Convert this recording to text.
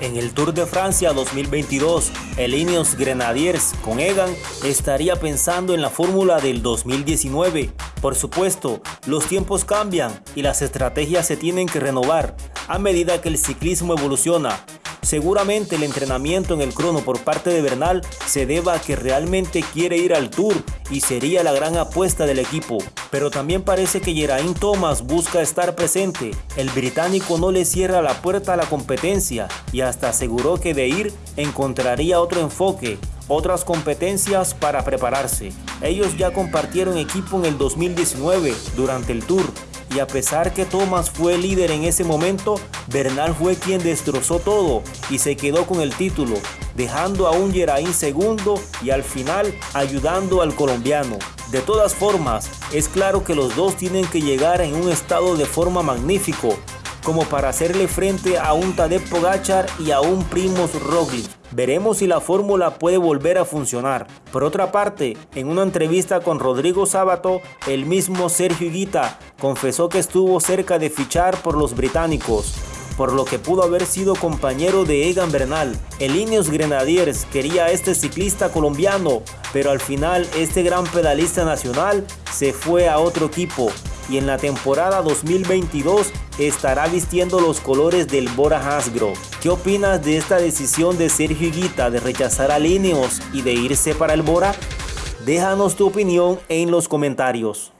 En el Tour de Francia 2022, el Ineos Grenadiers con Egan estaría pensando en la fórmula del 2019. Por supuesto, los tiempos cambian y las estrategias se tienen que renovar a medida que el ciclismo evoluciona. Seguramente el entrenamiento en el crono por parte de Bernal se deba a que realmente quiere ir al Tour y sería la gran apuesta del equipo. Pero también parece que Geraint Thomas busca estar presente. El británico no le cierra la puerta a la competencia y hasta aseguró que de ir encontraría otro enfoque, otras competencias para prepararse. Ellos ya compartieron equipo en el 2019 durante el Tour y a pesar que Thomas fue líder en ese momento, Bernal fue quien destrozó todo y se quedó con el título, dejando a un Geraint segundo y al final ayudando al colombiano. De todas formas, es claro que los dos tienen que llegar en un estado de forma magnífico, como para hacerle frente a un Tadej Pogachar y a un Primoz Roglic. Veremos si la fórmula puede volver a funcionar. Por otra parte, en una entrevista con Rodrigo Sábato, el mismo Sergio Higuita confesó que estuvo cerca de fichar por los británicos, por lo que pudo haber sido compañero de Egan Bernal. El Ineos Grenadiers quería a este ciclista colombiano, pero al final este gran pedalista nacional se fue a otro equipo y en la temporada 2022 estará vistiendo los colores del Bora Hansgrohe. ¿Qué opinas de esta decisión de Sergio Higuita de rechazar a Lineos y de irse para el Bora? Déjanos tu opinión en los comentarios.